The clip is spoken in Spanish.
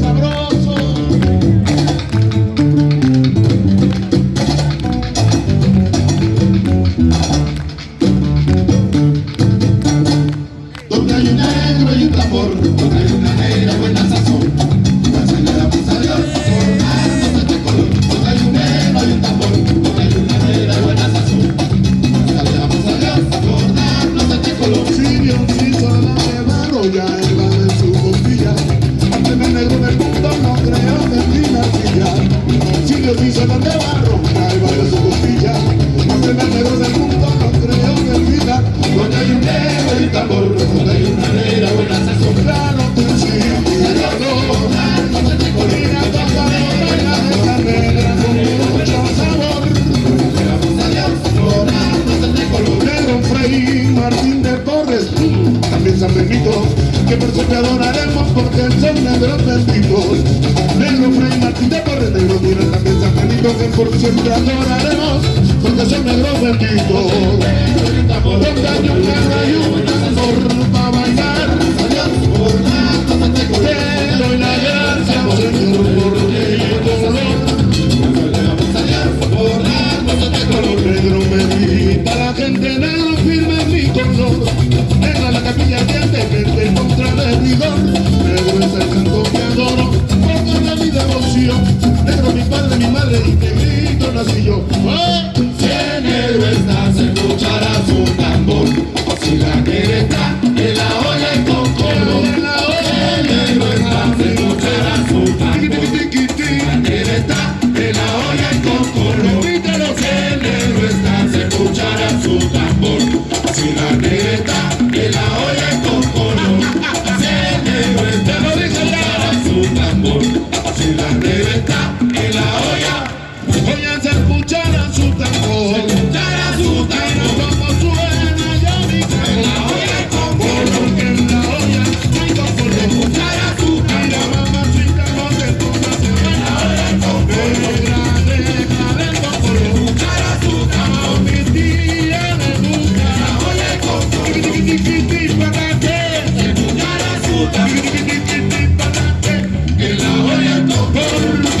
Sabroso, donde hay un negro y un trafor. que por siempre adoraremos porque son negros benditos negro Fray Martín de Torres negro tiene también San Benito que por siempre adoraremos porque son negros benditos vigor, Pedro es el santo que adoro, pongo de mi devoción, negro mi padre, mi madre y negrito nací yo. ¡Oh! Si en negro está Así la reventa. Por